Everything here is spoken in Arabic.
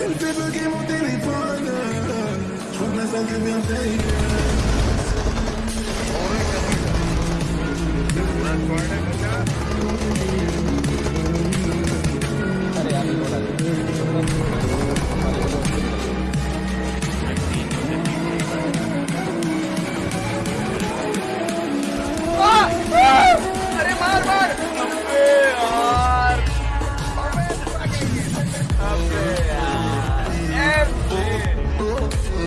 El tipo que motiva y pone, son las que me han